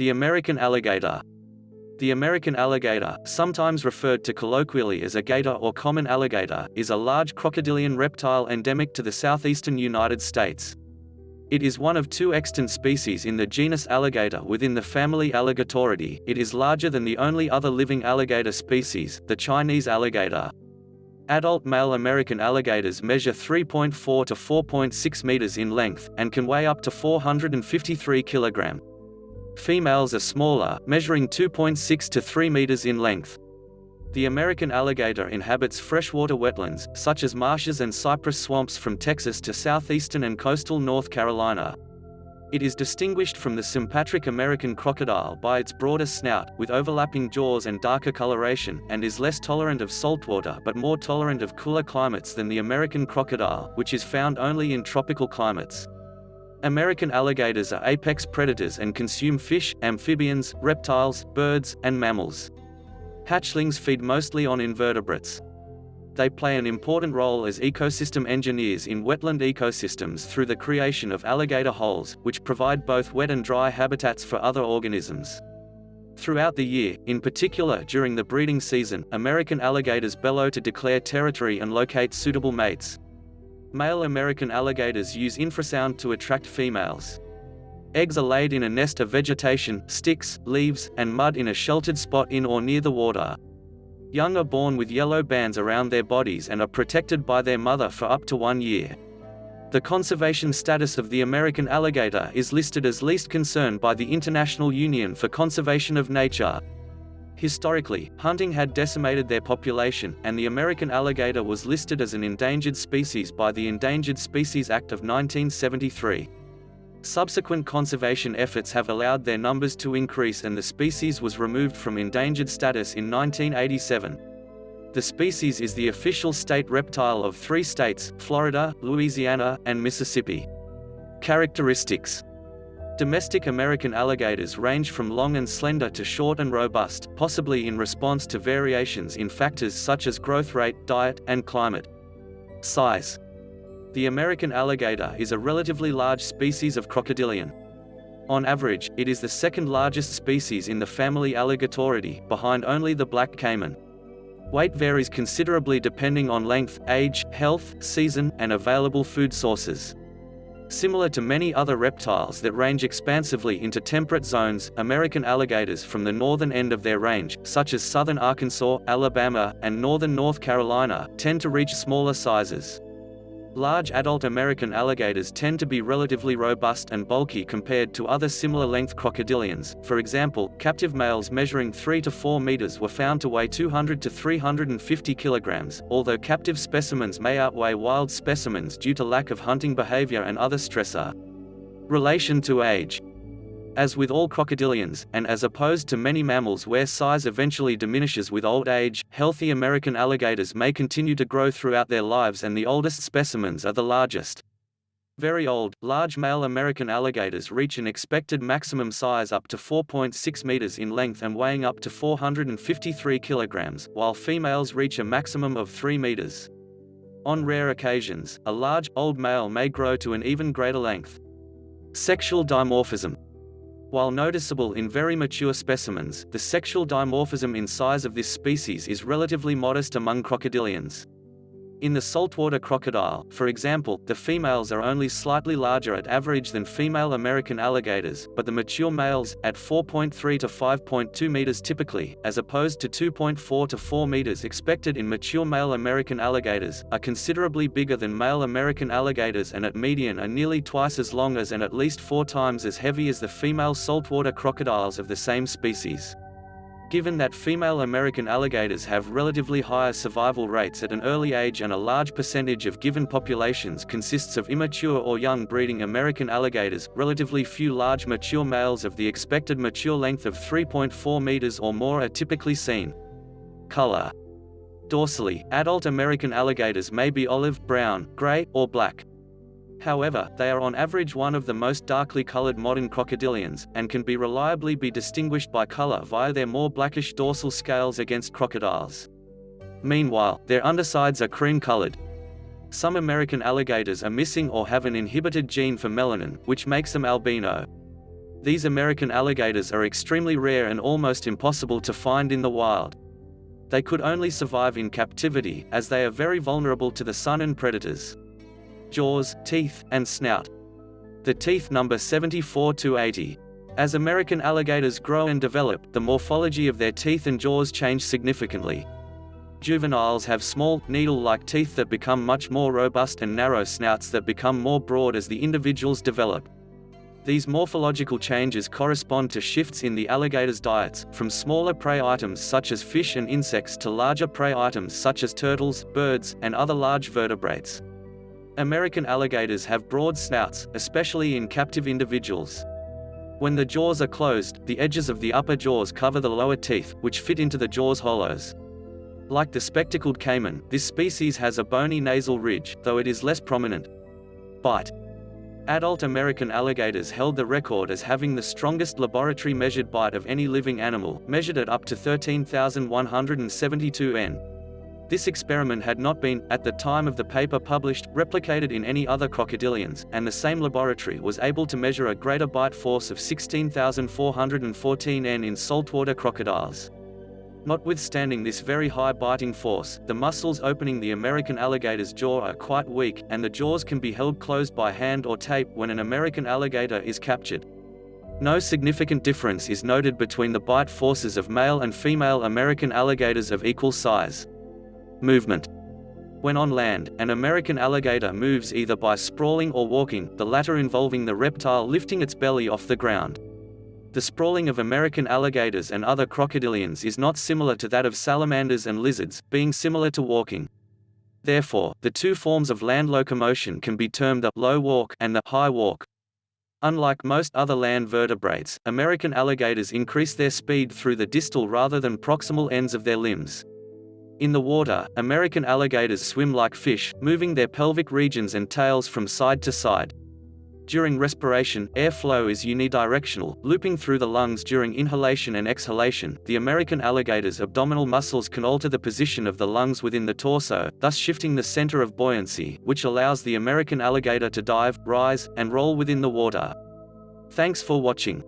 The American alligator. The American alligator, sometimes referred to colloquially as a gator or common alligator, is a large crocodilian reptile endemic to the southeastern United States. It is one of two extant species in the genus Alligator within the family Alligatoridae. It is larger than the only other living alligator species, the Chinese alligator. Adult male American alligators measure 3.4 to 4.6 meters in length, and can weigh up to 453 kilogram. Females are smaller, measuring 2.6 to 3 meters in length. The American alligator inhabits freshwater wetlands, such as marshes and cypress swamps from Texas to southeastern and coastal North Carolina. It is distinguished from the sympatric American crocodile by its broader snout, with overlapping jaws and darker coloration, and is less tolerant of saltwater but more tolerant of cooler climates than the American crocodile, which is found only in tropical climates. American alligators are apex predators and consume fish, amphibians, reptiles, birds, and mammals. Hatchlings feed mostly on invertebrates. They play an important role as ecosystem engineers in wetland ecosystems through the creation of alligator holes, which provide both wet and dry habitats for other organisms. Throughout the year, in particular during the breeding season, American alligators bellow to declare territory and locate suitable mates. Male American alligators use infrasound to attract females. Eggs are laid in a nest of vegetation, sticks, leaves, and mud in a sheltered spot in or near the water. Young are born with yellow bands around their bodies and are protected by their mother for up to one year. The conservation status of the American alligator is listed as least concern by the International Union for Conservation of Nature. Historically, hunting had decimated their population, and the American alligator was listed as an endangered species by the Endangered Species Act of 1973. Subsequent conservation efforts have allowed their numbers to increase and the species was removed from endangered status in 1987. The species is the official state reptile of three states, Florida, Louisiana, and Mississippi. Characteristics Domestic American alligators range from long and slender to short and robust, possibly in response to variations in factors such as growth rate, diet, and climate. Size the American alligator is a relatively large species of crocodilian. On average, it is the second largest species in the family Alligatoridae, behind only the black caiman. Weight varies considerably depending on length, age, health, season, and available food sources. Similar to many other reptiles that range expansively into temperate zones, American alligators from the northern end of their range, such as southern Arkansas, Alabama, and northern North Carolina, tend to reach smaller sizes. Large adult American alligators tend to be relatively robust and bulky compared to other similar-length crocodilians. For example, captive males measuring 3 to 4 meters were found to weigh 200 to 350 kilograms, although captive specimens may outweigh wild specimens due to lack of hunting behavior and other stressor. Relation to age as with all crocodilians, and as opposed to many mammals where size eventually diminishes with old age, healthy American alligators may continue to grow throughout their lives and the oldest specimens are the largest. Very old, large male American alligators reach an expected maximum size up to 4.6 meters in length and weighing up to 453 kilograms, while females reach a maximum of 3 meters. On rare occasions, a large, old male may grow to an even greater length. Sexual dimorphism while noticeable in very mature specimens, the sexual dimorphism in size of this species is relatively modest among crocodilians. In the saltwater crocodile, for example, the females are only slightly larger at average than female American alligators, but the mature males, at 4.3 to 5.2 meters typically, as opposed to 2.4 to 4 meters expected in mature male American alligators, are considerably bigger than male American alligators and at median are nearly twice as long as and at least four times as heavy as the female saltwater crocodiles of the same species. Given that female American alligators have relatively higher survival rates at an early age and a large percentage of given populations consists of immature or young breeding American alligators, relatively few large mature males of the expected mature length of 3.4 meters or more are typically seen. Color Dorsally, adult American alligators may be olive, brown, gray, or black. However, they are on average one of the most darkly colored modern crocodilians, and can be reliably be distinguished by color via their more blackish dorsal scales against crocodiles. Meanwhile, their undersides are cream-colored. Some American alligators are missing or have an inhibited gene for melanin, which makes them albino. These American alligators are extremely rare and almost impossible to find in the wild. They could only survive in captivity, as they are very vulnerable to the sun and predators. Jaws, teeth, and snout. The teeth number 74 to 80. As American alligators grow and develop, the morphology of their teeth and jaws change significantly. Juveniles have small, needle-like teeth that become much more robust and narrow snouts that become more broad as the individuals develop. These morphological changes correspond to shifts in the alligator's diets, from smaller prey items such as fish and insects to larger prey items such as turtles, birds, and other large vertebrates. American alligators have broad snouts, especially in captive individuals. When the jaws are closed, the edges of the upper jaws cover the lower teeth, which fit into the jaw's hollows. Like the spectacled caiman, this species has a bony nasal ridge, though it is less prominent. Bite. Adult American alligators held the record as having the strongest laboratory measured bite of any living animal, measured at up to 13,172 N. This experiment had not been, at the time of the paper published, replicated in any other crocodilians, and the same laboratory was able to measure a greater bite force of 16,414 N in saltwater crocodiles. Notwithstanding this very high biting force, the muscles opening the American alligator's jaw are quite weak, and the jaws can be held closed by hand or tape when an American alligator is captured. No significant difference is noted between the bite forces of male and female American alligators of equal size. Movement When on land, an American alligator moves either by sprawling or walking, the latter involving the reptile lifting its belly off the ground. The sprawling of American alligators and other crocodilians is not similar to that of salamanders and lizards, being similar to walking. Therefore, the two forms of land locomotion can be termed the low walk and the high walk. Unlike most other land vertebrates, American alligators increase their speed through the distal rather than proximal ends of their limbs. In the water, American alligators swim like fish, moving their pelvic regions and tails from side to side. During respiration, airflow is unidirectional, looping through the lungs during inhalation and exhalation. The American alligator's abdominal muscles can alter the position of the lungs within the torso, thus shifting the center of buoyancy, which allows the American alligator to dive, rise, and roll within the water. Thanks for watching.